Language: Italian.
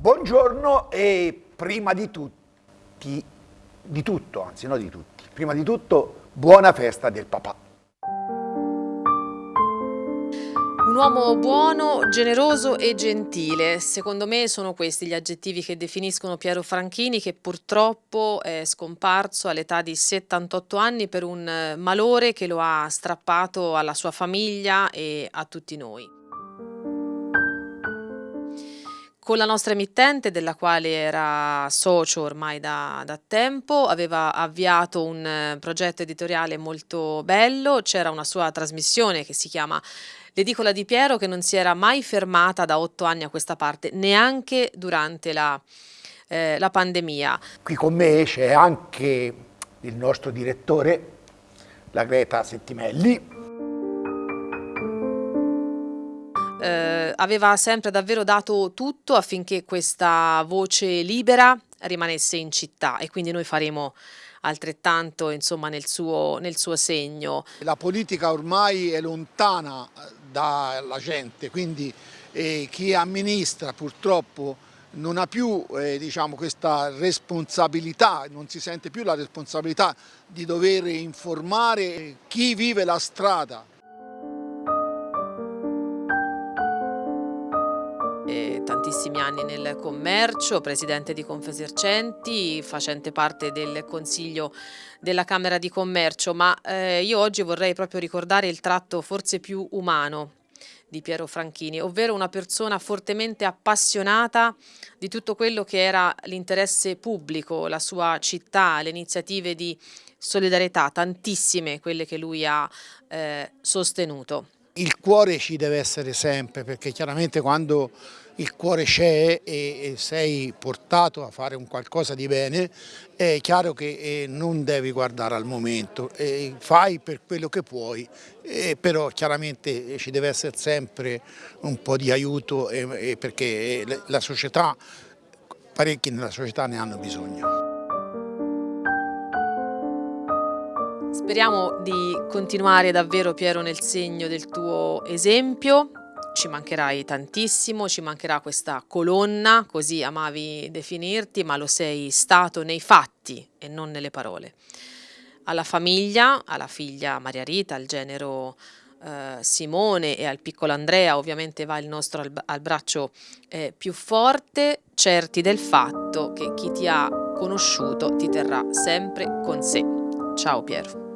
Buongiorno e prima di tutti, di tutto, anzi no di tutti, prima di tutto buona festa del papà. Un uomo buono, generoso e gentile, secondo me sono questi gli aggettivi che definiscono Piero Franchini che purtroppo è scomparso all'età di 78 anni per un malore che lo ha strappato alla sua famiglia e a tutti noi. Con la nostra emittente, della quale era socio ormai da, da tempo, aveva avviato un eh, progetto editoriale molto bello, c'era una sua trasmissione che si chiama L'edicola di Piero che non si era mai fermata da otto anni a questa parte, neanche durante la, eh, la pandemia. Qui con me c'è anche il nostro direttore, la Greta Settimelli, eh, aveva sempre davvero dato tutto affinché questa voce libera rimanesse in città e quindi noi faremo altrettanto insomma nel suo, nel suo segno. La politica ormai è lontana eh, dalla gente, quindi eh, chi amministra purtroppo non ha più eh, diciamo, questa responsabilità, non si sente più la responsabilità di dover informare chi vive la strada. Tantissimi anni nel commercio, presidente di Confesercenti, facente parte del Consiglio della Camera di Commercio, ma eh, io oggi vorrei proprio ricordare il tratto forse più umano di Piero Franchini, ovvero una persona fortemente appassionata di tutto quello che era l'interesse pubblico, la sua città, le iniziative di solidarietà, tantissime quelle che lui ha eh, sostenuto. Il cuore ci deve essere sempre perché chiaramente quando il cuore c'è e, sei portato a fare un qualcosa di bene, è chiaro che eh, non devi guardare al momento, fai per quello che puoi, però chiaramente ci deve essere sempre un po' di aiuto perché la società, parecchi nella società ne hanno bisogno. Speriamo di continuare davvero Piero nel segno del tuo esempio, ci mancherai tantissimo, ci mancherà questa colonna, così amavi definirti, ma lo sei stato nei fatti e non nelle parole. Alla famiglia, alla figlia Maria Rita, al genero eh, Simone e al piccolo Andrea, ovviamente va il nostro al, braccio eh, più forte, certi del fatto che chi ti ha conosciuto ti terrà sempre con sé. Ciao Piero.